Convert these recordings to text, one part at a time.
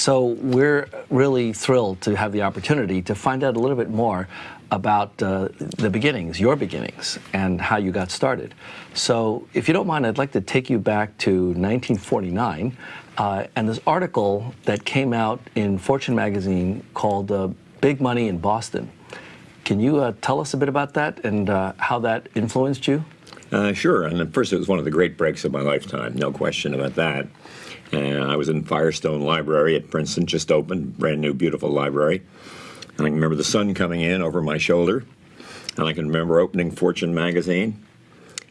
so we're really thrilled to have the opportunity to find out a little bit more about uh, the beginnings, your beginnings, and how you got started. So if you don't mind, I'd like to take you back to 1949 uh, and this article that came out in Fortune magazine called uh, Big Money in Boston. Can you uh, tell us a bit about that and uh, how that influenced you? Uh, sure, and first it was one of the great breaks of my lifetime, no question about that. Uh, I was in Firestone Library at Princeton, just opened, brand new, beautiful library. And I can remember the sun coming in over my shoulder. And I can remember opening Fortune magazine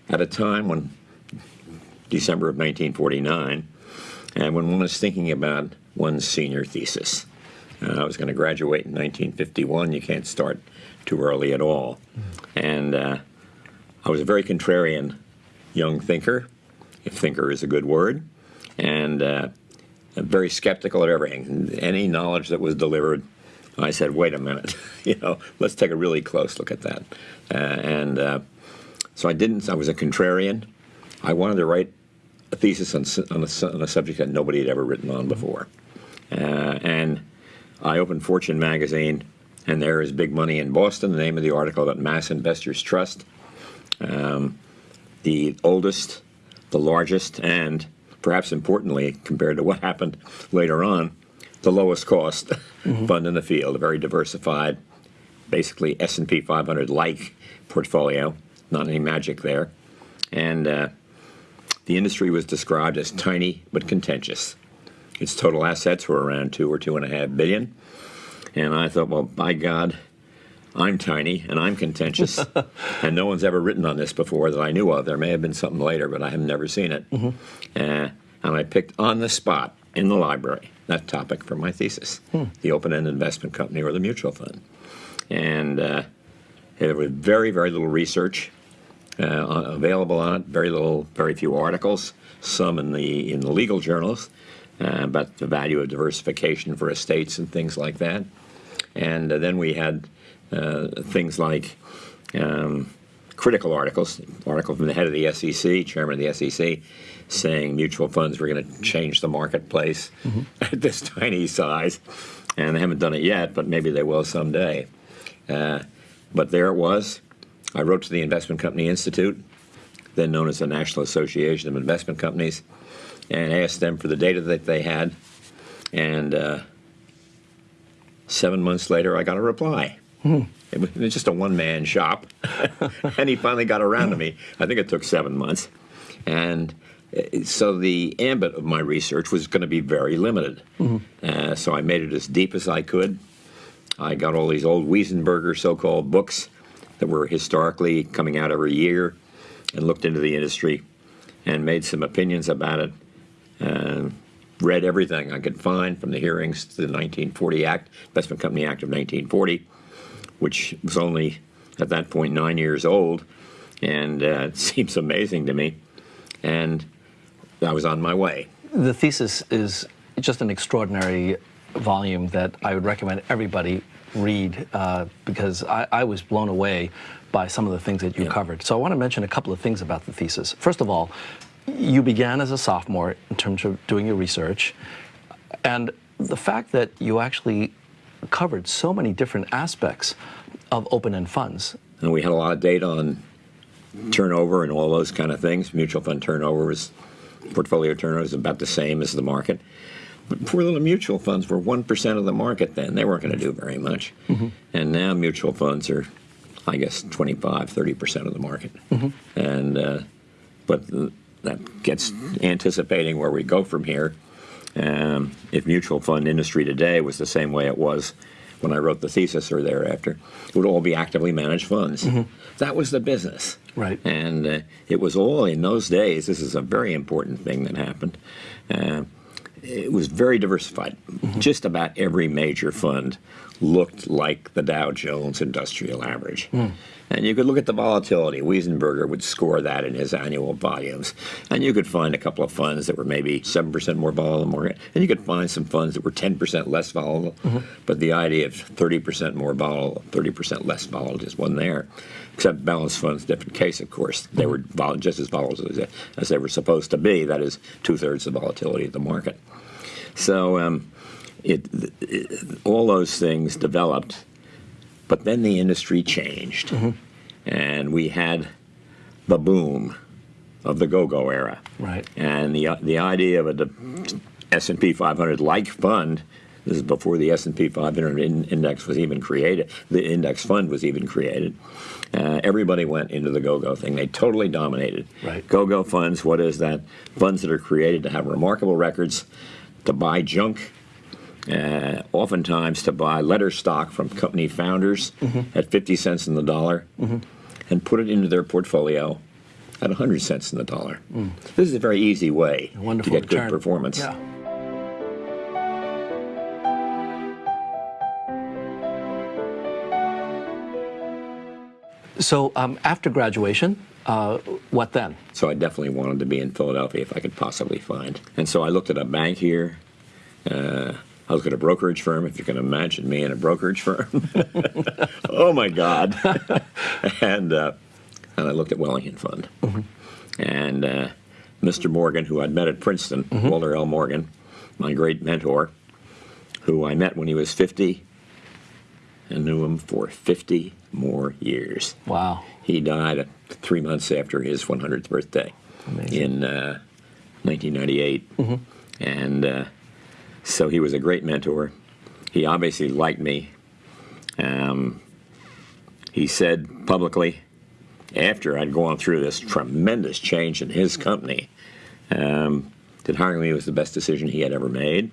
at a time when, December of 1949, and when one was thinking about one's senior thesis. Uh, I was going to graduate in 1951. You can't start too early at all. And uh, I was a very contrarian young thinker, if thinker is a good word, and uh, very skeptical of everything. Any knowledge that was delivered, I said, wait a minute, you know, let's take a really close look at that. Uh, and uh, so I didn't, I was a contrarian. I wanted to write a thesis on, on, a, on a subject that nobody had ever written on before. Uh, and I opened Fortune magazine, and there is Big Money in Boston, the name of the article about Mass Investors Trust. Um, the oldest, the largest, and perhaps importantly, compared to what happened later on, the lowest cost mm -hmm. fund in the field, a very diversified, basically S&P 500-like portfolio, not any magic there. And uh, the industry was described as tiny but contentious. Its total assets were around two or two and a half billion. And I thought, well, by God, I'm tiny and I'm contentious, and no one's ever written on this before that I knew of. There may have been something later, but I have never seen it. Mm -hmm. uh, and I picked on the spot in the library that topic for my thesis, hmm. the open-end investment company or the mutual fund. And uh, there was very, very little research uh, available on it. Very little, very few articles. Some in the in the legal journals uh, about the value of diversification for estates and things like that. And uh, then we had things like um, critical articles, article from the head of the SEC, chairman of the SEC, saying mutual funds were going to change the marketplace mm -hmm. at this tiny size. And they haven't done it yet, but maybe they will someday. Uh, but there it was. I wrote to the Investment Company Institute, then known as the National Association of Investment Companies, and asked them for the data that they had. And uh, seven months later, I got a reply. Hmm. It was just a one-man shop, and he finally got around to me. I think it took seven months. And uh, so the ambit of my research was going to be very limited. Mm -hmm. uh, so I made it as deep as I could. I got all these old Wiesenberger so-called books that were historically coming out every year and looked into the industry and made some opinions about it. Uh, read everything I could find from the hearings to the 1940 Act, Investment Company Act of 1940, which was only at that point nine years old, and uh, it seems amazing to me. And I was on my way. The thesis is just an extraordinary volume that I would recommend everybody read uh, because I, I, was blown away by some of the things that you yeah. covered. So I want to mention a couple of things about the thesis. First of all, you began as a sophomore in terms of doing your research, and the fact that you actually covered so many different aspects of open-end funds. And we had a lot of data on turnover and all those kind of things. Mutual fund turnover was, portfolio turnover is about the same as the market. But poor little mutual funds were 1% of the market then. They weren't going to do very much. Mm -hmm. And now mutual funds are, I guess, 25, 30% of the market. Mm -hmm. And, uh, but that gets anticipating where we go from here. Um, if mutual fund industry today was the same way it was when I wrote the thesis or thereafter, it would all be actively managed funds. Mm -hmm. That was the business. Right. And uh, it was all in those days, this is a very important thing that happened. Uh, it was very diversified. Mm -hmm. Just about every major fund looked like the Dow Jones Industrial Average. Mm. And you could look at the volatility. Wiesenberger would score that in his annual volumes. And you could find a couple of funds that were maybe 7% more volatile than market. And you could find some funds that were 10% less volatile. Mm -hmm. But the idea of 30% more volatile, 30% less volatile just wasn't there. Except balanced funds, different case, of course. They were just as volatile as, as they were supposed to be. That is two-thirds the volatility of the market. So um, it, it all those things developed, but then the industry changed, and we had the boom of the go-go era. Right. And the the idea of a S and P 500 like fund. This is before the S and P 500 in, index was even created. The index fund was even created. Uh, everybody went into the go-go thing. They totally dominated. Right. Go-go funds. What is that? Funds that are created to have remarkable records, to buy junk, uh, oftentimes to buy letter stock from company founders at 50 cents in the dollar and put it into their portfolio at 100 cents in the dollar. This is a very easy way to get return. good performance. Yeah. So um, after graduation, uh, what then? So I definitely wanted to be in Philadelphia if I could possibly find. And so I looked at a bank here. Uh, I was at a brokerage firm, if you can imagine me in a brokerage firm. oh my God. and, uh, and I looked at Wellington Fund. And uh, Mr. Morgan, who I'd met at Princeton, Walter L. Morgan, my great mentor, who I met when he was 50 and knew him for 50 more years. Wow. He died three months after his 100th birthday Amazing. in uh, 1998. And uh, so he was a great mentor. He obviously liked me. Um, he said publicly, after I'd gone through this tremendous change in his company, um, that hiring me was the best decision he had ever made.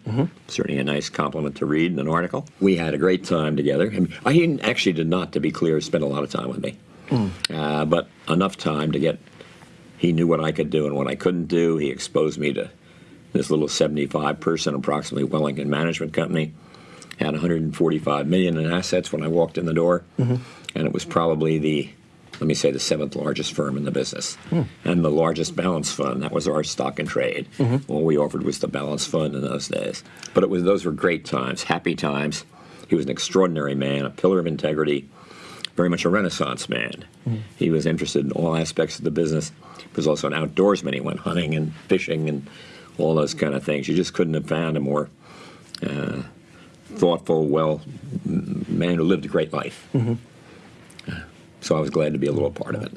Certainly a nice compliment to read in an article. We had a great time together. I he actually did not, to be clear, spend a lot of time with me, uh, but enough time to get. He knew what I could do and what I couldn't do. He exposed me to this little 75 person, approximately Wellington Management Company. Had 145 million in assets when I walked in the door, mm-hmm. and it was probably the let me say the seventh largest firm in the business. Hmm. And the largest balance fund that was our stock and trade. Mm-hmm. All we offered was the balance fund in those days. But it was those were great times happy times. He was an extraordinary man a pillar of integrity very much a renaissance man. Mm. He was interested in all aspects of the business. He was also an outdoorsman. He went hunting and fishing and all those kind of things. You just couldn't have found a more uh, thoughtful well man who lived a great life. So I was glad to be a little part of it.